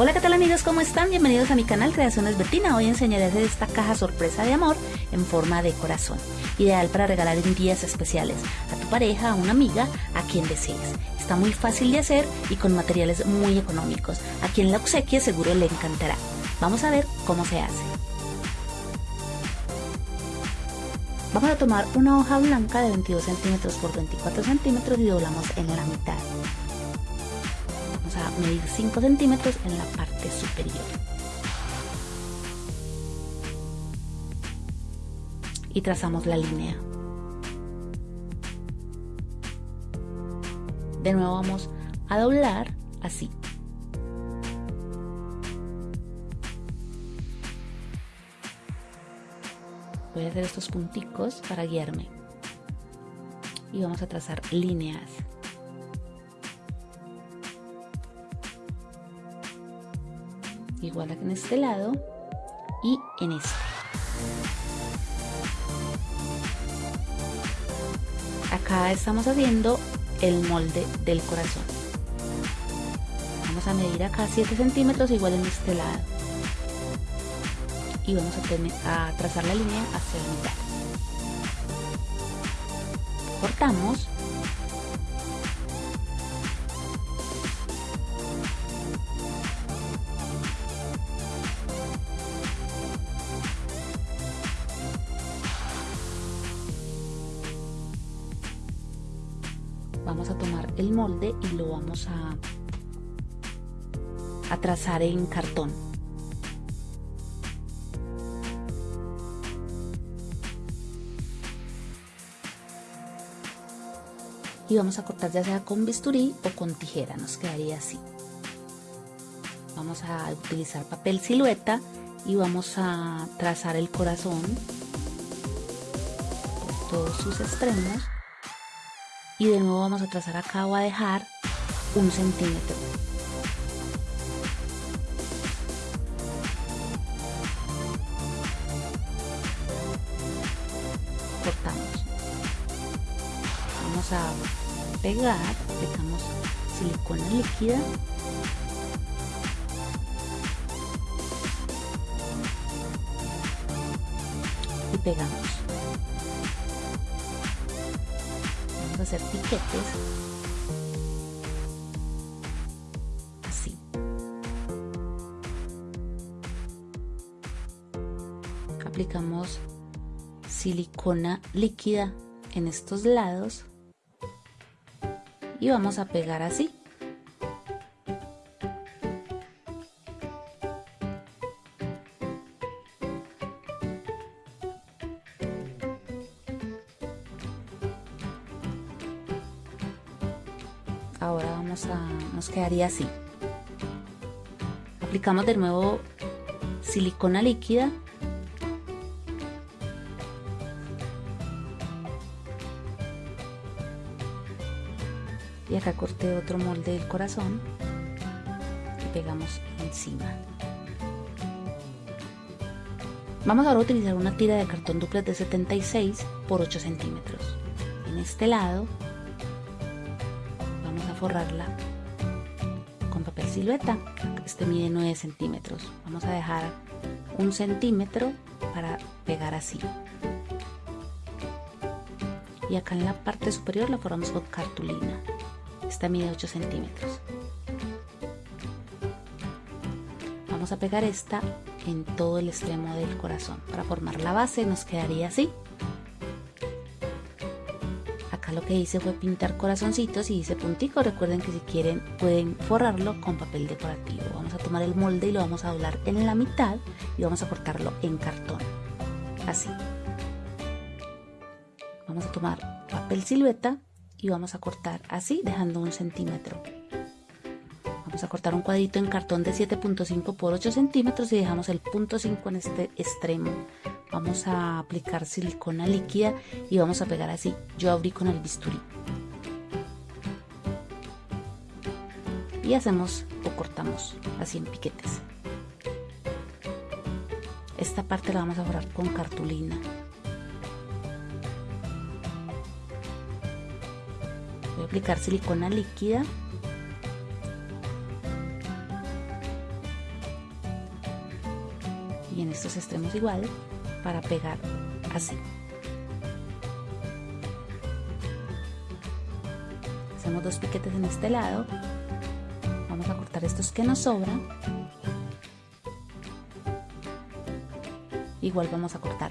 Hola qué tal amigos, ¿cómo están? Bienvenidos a mi canal Creaciones Betina. Hoy enseñaré a hacer esta caja sorpresa de amor en forma de corazón. Ideal para regalar en días especiales a tu pareja, a una amiga, a quien desees. Está muy fácil de hacer y con materiales muy económicos. A quien la obsequie seguro le encantará. Vamos a ver cómo se hace. Vamos a tomar una hoja blanca de 22 centímetros por 24 centímetros y doblamos en la mitad medir 5 centímetros en la parte superior. Y trazamos la línea. De nuevo vamos a doblar así. Voy a hacer estos punticos para guiarme. Y vamos a trazar líneas. Igual en este lado y en este. Acá estamos haciendo el molde del corazón. Vamos a medir acá 7 centímetros igual en este lado. Y vamos a, tener, a trazar la línea hacia la mitad. Cortamos vamos a tomar el molde y lo vamos a, a trazar en cartón. Y vamos a cortar ya sea con bisturí o con tijera, nos quedaría así. Vamos a utilizar papel silueta y vamos a trazar el corazón por todos sus extremos y de nuevo vamos a trazar acá o a dejar un centímetro. Cortamos. Vamos a pegar aplicamos silicona líquida. Y pegamos hacer piquetes así. Aplicamos silicona líquida en estos lados. Y vamos a pegar así nos quedaría así. Aplicamos de nuevo silicona líquida. Y acá corté otro molde del corazón y pegamos encima. Vamos ahora a utilizar una tira de cartón duplex de 76 por 8 centímetros. En este lado forrarla papel silueta. Este mide 9 centímetros. Vamos a dejar un centímetro para pegar así. Y acá en la parte superior la forramos con cartulina. Esta mide 8 centímetros. Vamos a pegar esta en todo el extremo del corazón. Para formar la base nos quedaría así lo que hice fue pintar corazoncitos y hice punticos. Recuerden que si quieren pueden forrarlo con papel decorativo. Vamos a tomar el molde y lo vamos a doblar en la mitad y vamos a cortarlo en cartón. Así. Vamos a tomar papel silueta y vamos a cortar así dejando un centímetro. Vamos a cortar un cuadrito en cartón de 7.5 por 8 centímetros y dejamos el punto 5 en este extremo vamos a aplicar silicona líquida y vamos a pegar así. Yo abrí con el bisturí. Y hacemos o cortamos así en piquetes. Esta parte la vamos a borrar con cartulina. Voy a aplicar silicona líquida. Y en estos extremos igual para pegar así. Hacemos dos piquetes en este lado. Vamos a cortar estos que nos sobran. Igual vamos a cortar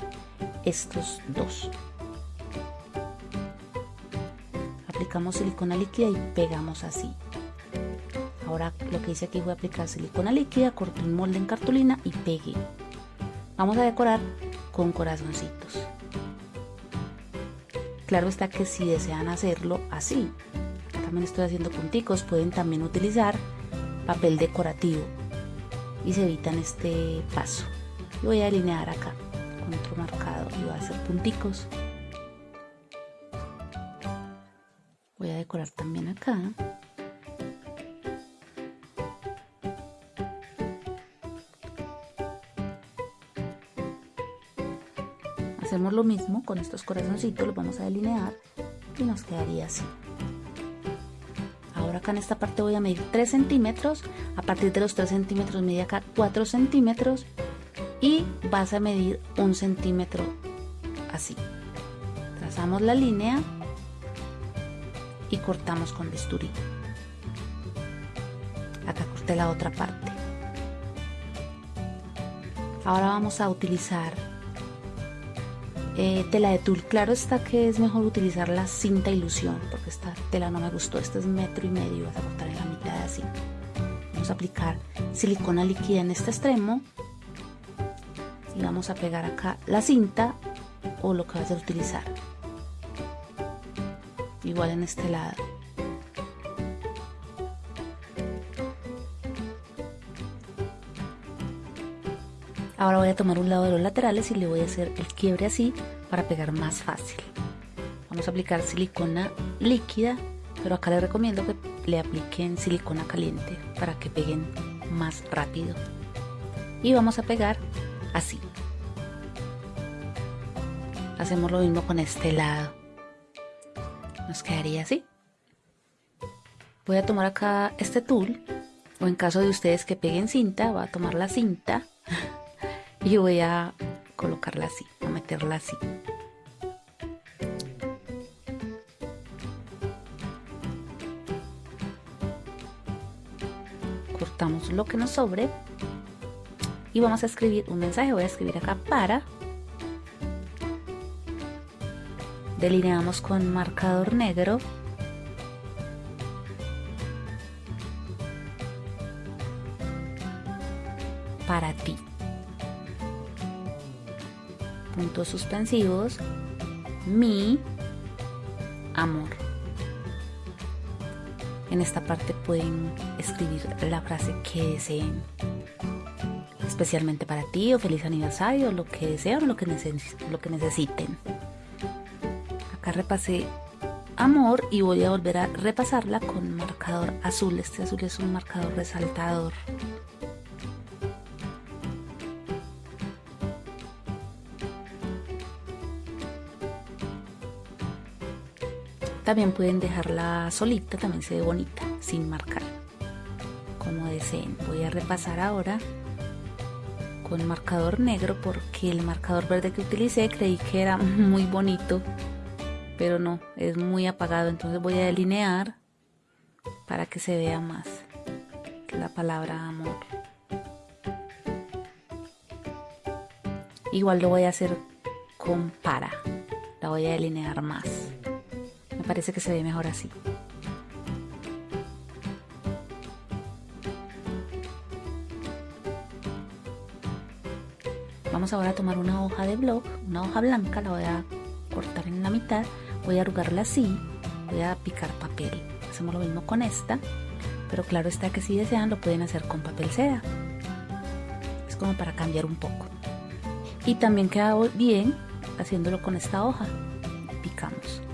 estos dos. Aplicamos silicona líquida y pegamos así. Ahora lo que hice aquí voy a aplicar silicona líquida, corto un molde en cartulina y pegué. Vamos a decorar con corazoncitos. Claro está que si desean hacerlo así, también estoy haciendo punticos, pueden también utilizar papel decorativo y se evitan este paso. Voy a alinear acá con otro marcado y voy a hacer punticos. Voy a decorar también acá. Hacemos lo mismo con estos corazoncitos, los vamos a delinear y nos quedaría así. Ahora acá en esta parte voy a medir 3 centímetros, a partir de los 3 centímetros mide acá 4 centímetros y vas a medir un centímetro así. Trazamos la línea y cortamos con bisturí. Acá corté la otra parte. Ahora vamos a utilizar eh, tela de tul. Claro está que es mejor utilizar la cinta ilusión porque esta tela no me gustó. Este es metro y medio. Vas a cortar en la mitad así. Vamos a aplicar silicona líquida en este extremo y vamos a pegar acá la cinta o lo que vas a utilizar. Igual en este lado. Ahora voy a tomar un lado de los laterales y le voy a hacer el quiebre así para pegar más fácil. Vamos a aplicar silicona líquida, pero acá les recomiendo que le apliquen silicona caliente para que peguen más rápido. Y vamos a pegar así. Hacemos lo mismo con este lado. Nos quedaría así. Voy a tomar acá este tul, o en caso de ustedes que peguen cinta, voy a tomar la cinta y voy a colocarla así, a meterla así. Cortamos lo que nos sobre y vamos a escribir un mensaje. Voy a escribir acá para. Delineamos con marcador negro. Puntos suspensivos, mi amor. En esta parte pueden escribir la frase que deseen, especialmente para ti o feliz aniversario, lo que desean o lo que, lo que necesiten. Acá repasé amor y voy a volver a repasarla con marcador azul. Este azul es un marcador resaltador. También pueden dejarla solita, también se ve bonita, sin marcar, como deseen. Voy a repasar ahora con marcador negro porque el marcador verde que utilicé creí que era muy bonito, pero no, es muy apagado. Entonces voy a delinear para que se vea más la palabra amor. Igual lo voy a hacer con para, la voy a delinear más parece que se ve mejor así. Vamos ahora a tomar una hoja de blog, una hoja blanca, la voy a cortar en la mitad, voy a arrugarla así, voy a picar papel. Hacemos lo mismo con esta, pero claro está que si desean lo pueden hacer con papel seda. Es como para cambiar un poco. Y también queda bien haciéndolo con esta hoja. Picamos.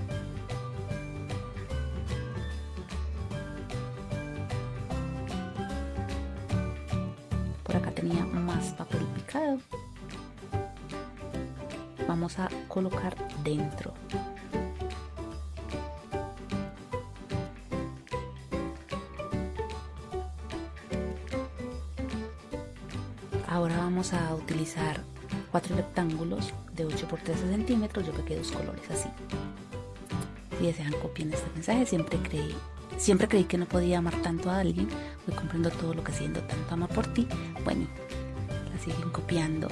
Colocar dentro Ahora vamos a utilizar cuatro rectángulos de 8 por 13 centímetros. Yo pegué dos colores así. Si desean copien este mensaje, siempre creí, siempre creí que no podía amar tanto a alguien. Voy comprendo todo lo que siento tanto amor por ti. Bueno, la siguen copiando.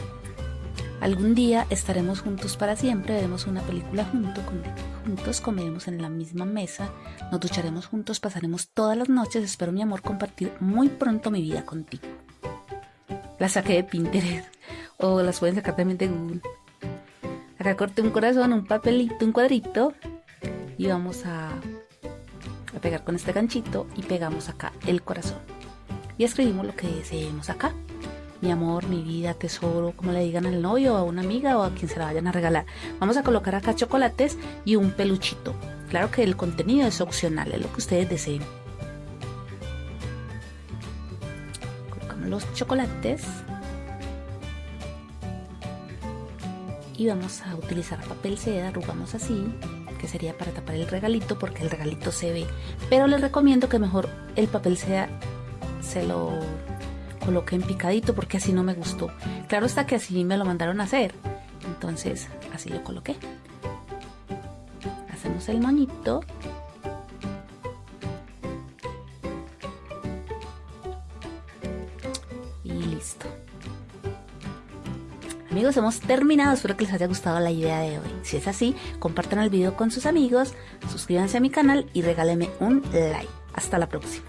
Algún día estaremos juntos para siempre, veremos una película junto, juntos, comeremos en la misma mesa, nos ducharemos juntos, pasaremos todas las noches, espero mi amor compartir muy pronto mi vida contigo. La saqué de Pinterest o las pueden sacar también de Google. Acá corté un corazón, un papelito, un cuadrito y vamos a pegar con este ganchito y pegamos acá el corazón. Y escribimos lo que deseemos acá mi amor, mi vida, tesoro, como le digan al novio, a una amiga o a quien se la vayan a regalar. Vamos a colocar acá chocolates y un peluchito. Claro que el contenido es opcional, es lo que ustedes deseen. Colocamos los chocolates. Y vamos a utilizar papel seda, arrugamos así, que sería para tapar el regalito porque el regalito se ve. Pero les recomiendo que mejor el papel seda se lo coloqué en picadito porque así no me gustó. Claro está que así me lo mandaron a hacer. Entonces así lo coloqué. Hacemos el monito. Y listo. Amigos, hemos terminado. Espero que les haya gustado la idea de hoy. Si es así, compartan el video con sus amigos, suscríbanse a mi canal y regálenme un like. Hasta la próxima.